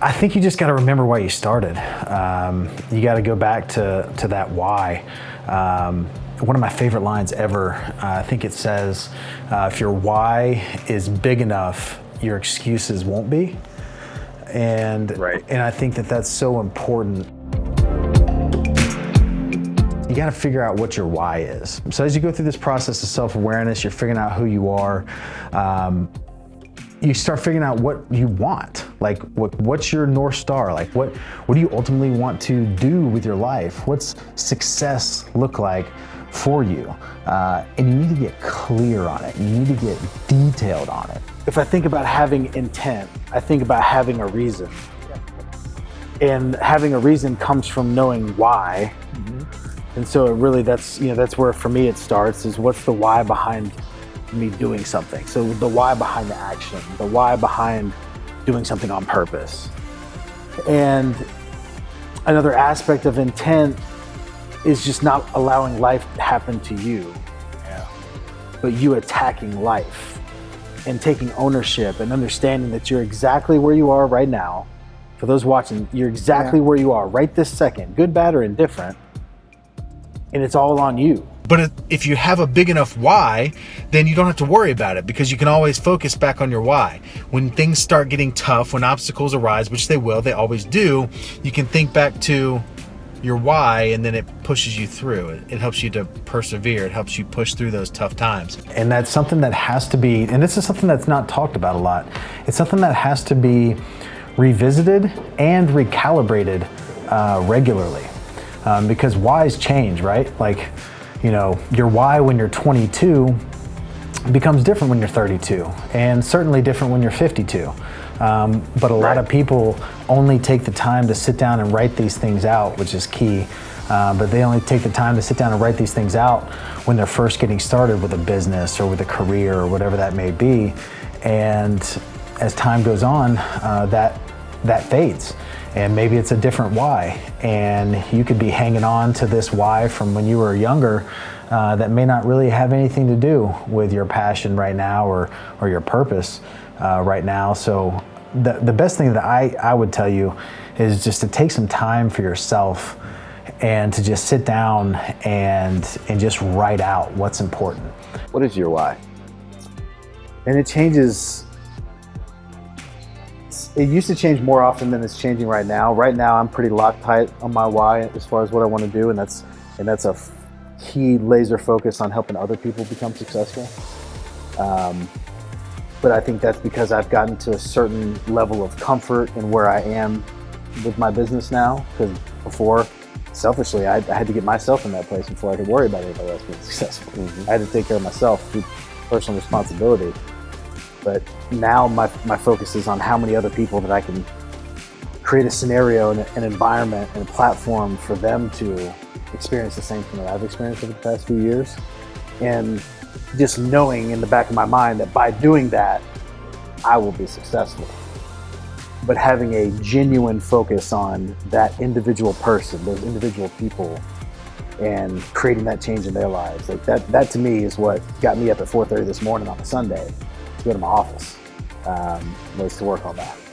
I think you just got to remember why you started. Um, you got to go back to, to that why. Um, one of my favorite lines ever, uh, I think it says, uh, if your why is big enough, your excuses won't be. And, right. and I think that that's so important. You got to figure out what your why is. So as you go through this process of self-awareness, you're figuring out who you are. Um, you start figuring out what you want. Like, what, what's your North Star? Like, what, what do you ultimately want to do with your life? What's success look like for you? Uh, and you need to get clear on it. You need to get detailed on it. If I think about having intent, I think about having a reason. And having a reason comes from knowing why. Mm -hmm. And so it really, that's, you know, that's where for me it starts is what's the why behind me doing something. So the why behind the action, the why behind doing something on purpose. And another aspect of intent is just not allowing life to happen to you, yeah. but you attacking life and taking ownership and understanding that you're exactly where you are right now. For those watching, you're exactly yeah. where you are right this second, good, bad, or indifferent. And it's all on you. But if you have a big enough why, then you don't have to worry about it because you can always focus back on your why. When things start getting tough, when obstacles arise, which they will, they always do, you can think back to your why and then it pushes you through. It, helps you to persevere. It helps you push through those tough times. And that's something that has to be, and this is something that's not talked about a lot. It's something that has to be revisited and recalibrated uh, regularly. Um, because whys change, right? Like, you know, your why when you're 22 becomes different when you're 32 and certainly different when you're 52. Um, but a lot of people only take the time to sit down and write these things out, which is key. Uh, but they only take the time to sit down and write these things out when they're first getting started with a business or with a career or whatever that may be. And as time goes on, uh, that, that fades and maybe it's a different why. And you could be hanging on to this why from when you were younger uh, that may not really have anything to do with your passion right now or, or your purpose uh, right now. So the, the best thing that I, I would tell you is just to take some time for yourself and to just sit down and, and just write out what's important. What is your why? And it changes it used to change more often than it's changing right now. Right now, I'm pretty locked tight on my why as far as what I want to do, and that's and that's a key laser focus on helping other people become successful. Um, but I think that's because I've gotten to a certain level of comfort in where I am with my business now. Because before, selfishly, I, I, had to get myself in that place before I could worry about anybody else being successful. Mm -hmm. I had to take care of myself through personal responsibility. But now my, my focus is on how many other people that I can create a scenario and an environment and a platform for them to experience the same thing that I've experienced over the past few years. And just knowing in the back of my mind that by doing that, I will be successful. But having a genuine focus on that individual person, those individual people, and creating that change in their lives. Like that, that to me is what got me up at 4.30 this morning on a Sunday go to my office um, was to work on that.